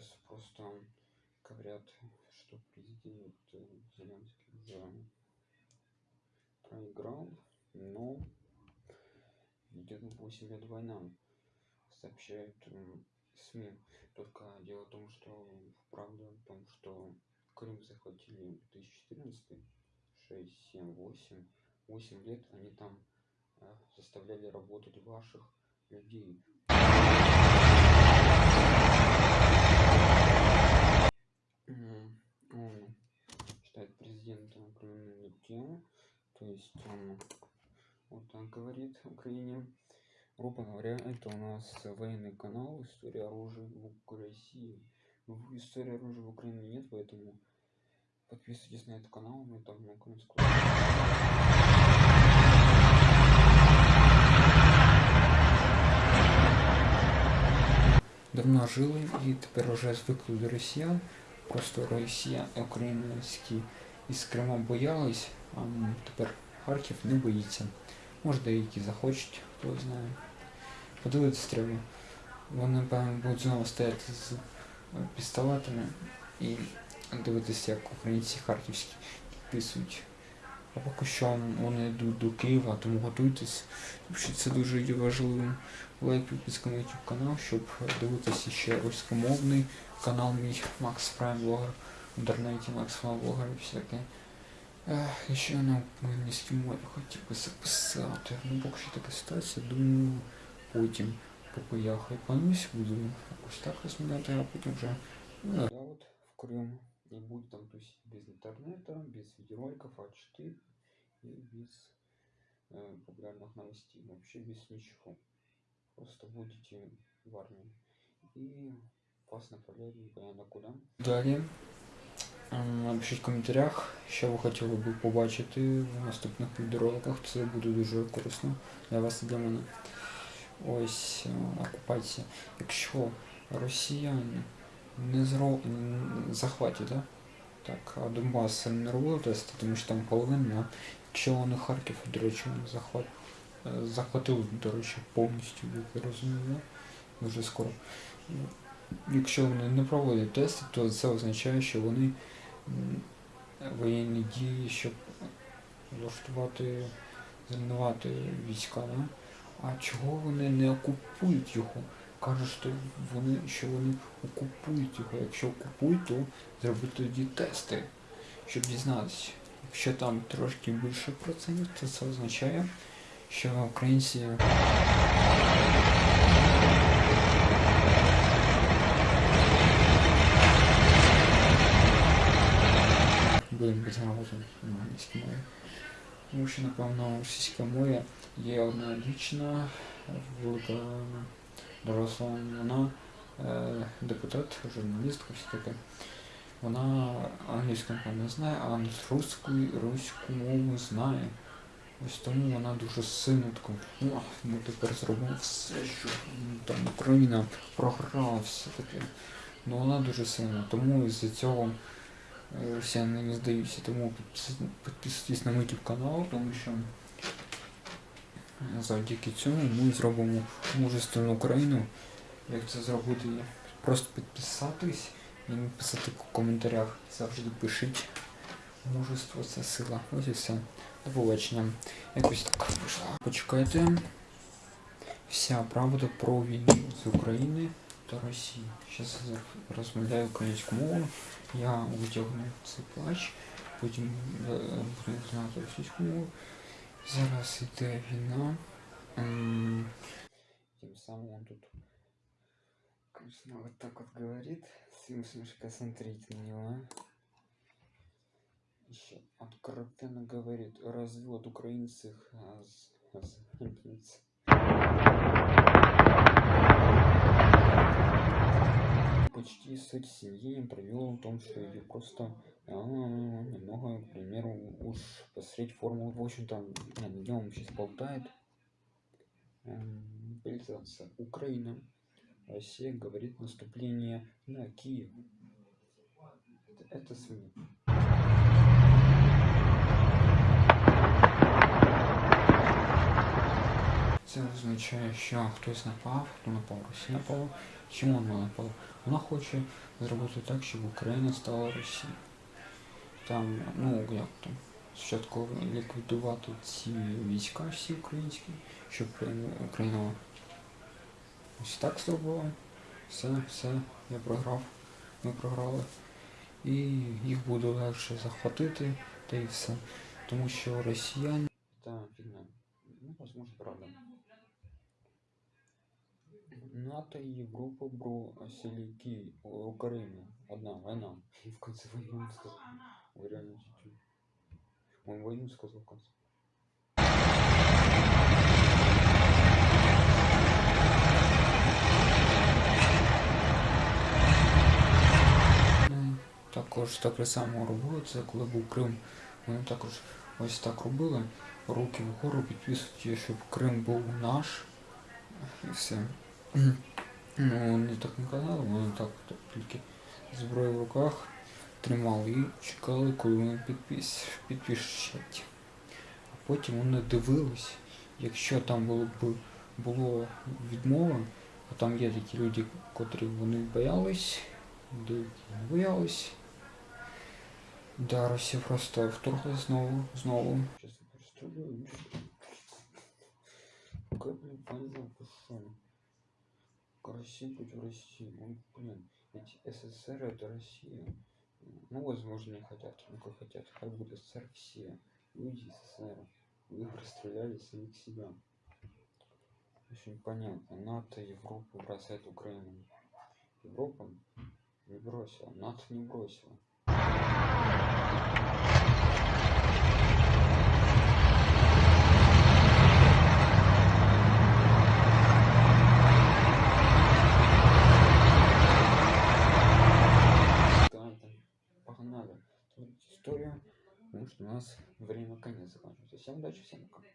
сейчас просто говорят, что президент э, Зеленский уже проиграл, но идет 8 лет война, сообщают СМИ. Только дело в том, что правда в том, что Крым захватили в 2014, 6, 7, 8, 8 лет они там э, заставляли работать ваших людей. то есть он вот так говорит Украине. Грубо говоря, это у нас военный канал «История оружия в России». В истории оружия в Украине нет, поэтому подписывайтесь на этот канал, мы там много рассказываем. Давно жили і тепер вже звикли до росіян. Просто Росія, українські із Крима боялись, а тепер Харків не боїться. Може деякі захочуть, хто знає. Подивитися треба. Вони, певно, будуть знову стояти з е, пістолетами і дивитися, як українці харківські підписують. А поки що вони йдуть до Києва, тому готуйтесь. Тому це дуже є важливим. Лайк, підписка на YouTube канал, щоб дивитися ще руськомовний канал мій Макс Прайм в інтернеті Макс Прайм Блогер і всяке. Ех, і ще на англійській мові хотів би записати. Ну, поки що така ситуація, думаю, потім, поки я хайпанусь, буду ось так розмовляти, а потім вже. Ну, я от в Крым не буду там тусить без интернета, без видеороликов А4 и без э, популярных новостей, вообще без ничего. Просто будете в армии. И вас направляют непонятно куда. Далі. Напишіть в коментарях, що ви хотіли б побачити в наступних відеороликах. Це буде дуже корисно для вас і для мене. Ось е, окупація. Якщо росіяни не зро... захватять, да? так, а Донбас не робили тести, тому що там половина. Якщо вони Харків, до речі, вони захват... е, захватили, до речі, повністю, як я розумію, да? дуже скоро. Ну, Якщо вони не проводять тести, то це означає, що вони воєнні дії, щоб влаштувати, зруйнувати війська. Да? А чого вони не окупують його? Кажуть, що вони, що вони окупують його. Якщо окупують, то зробити тоді тести, щоб дізнатися. Якщо там трошки більше процентів, то це означає, що українці англійській. Тому що, напевно, російська мова є одна дівчина, велика доросла, вона е, депутат, журналістка, все таке. Вона англійську не знає, а русську, руську мову знає. Ось тому вона дуже сильно «О, ми тепер зробимо все, що там Україна програла, все таке. Ну вона дуже сильна, тому із-за цього е, росіяни не здаються. Тому підпис- підписуйтесь на мій канал, тому що завдяки цьому ми зробимо мужественну Україну. Як це зробити? Просто підписатись і написати в коментарях. Завжди пишіть. Мужество це сила. Ось і все. До побачення. Якось так вийшло. Почекайте. Вся правда про війну з України та Росії. Зараз я розмовляю українською мовою. Я витягну цей плач, потім е, буду знати російську мову. Зараз іде війна. М, Тем самым он тут, конечно, вот так вот говорит. Смешка смотреть на него. Еще откровенно говорит, развод украинцев а, с, с Почти суть семьи провел в том, что ее просто а, немного, к примеру, уж посмотреть формулу, в общем-то, нем сейчас болтает. Эм, Мобилизация. Украина. Россия говорит наступление на Киев. Это, это СМИ. Це означає, що хтось напав, хто напав, Росія напала. Чому вона напала? Вона хоче зробити так, щоб Україна стала Росією. Там, ну як там, спочатку ліквідувати ці війська всі українські, щоб Україна, ось так зробила. Все, все, я програв, ми програли. І їх буде легше захватити, та і все. Тому що росіяни. Та фігня. Ну, возможно, правда. НАТО и Европа бро селики Украины. Одна война. В конце войны он сказал. Реально чуть-чуть. Он войну сказал в конце. Також таке саме робили, це коли був Крим. Вони також ось так робили. Руки вгору підписують, щоб Крим був наш. І все. Ну, вони так не казали, вони так тільки зброю в руках тримали і чекали, коли вони підпис, підпишуть. А потім вони дивились, якщо там було б було відмова, а там є такі люди, котрі вони боялись, деякі не боялись. Да, просто вторглась знову, знову. Сейчас я представляю. Какая, блин, война пошла. Россия против России. Ну, блин, ведь СССР это Россия. Ну, возможно, не хотят, ну как хотят. Как будет СССР все. Люди СССР. Вы расстреляли самих себя. Очень понятно. НАТО, Европа бросает Украину. Европа не бросила. НАТО не бросила. Нас время конец закончился. Всем удачи, всем пока.